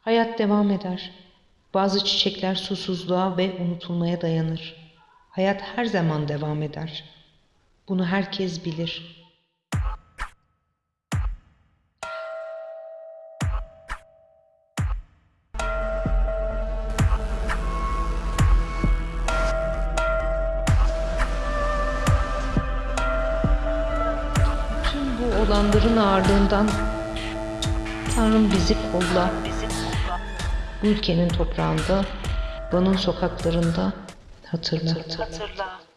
Hayat devam eder. Bazı çiçekler susuzluğa ve unutulmaya dayanır. Hayat her zaman devam eder. Bunu herkes bilir. Olanların ağırlığından Tanrım bizi kolla. Bu ülkenin toprağında, Van'ın sokaklarında hatırla. Hatırla.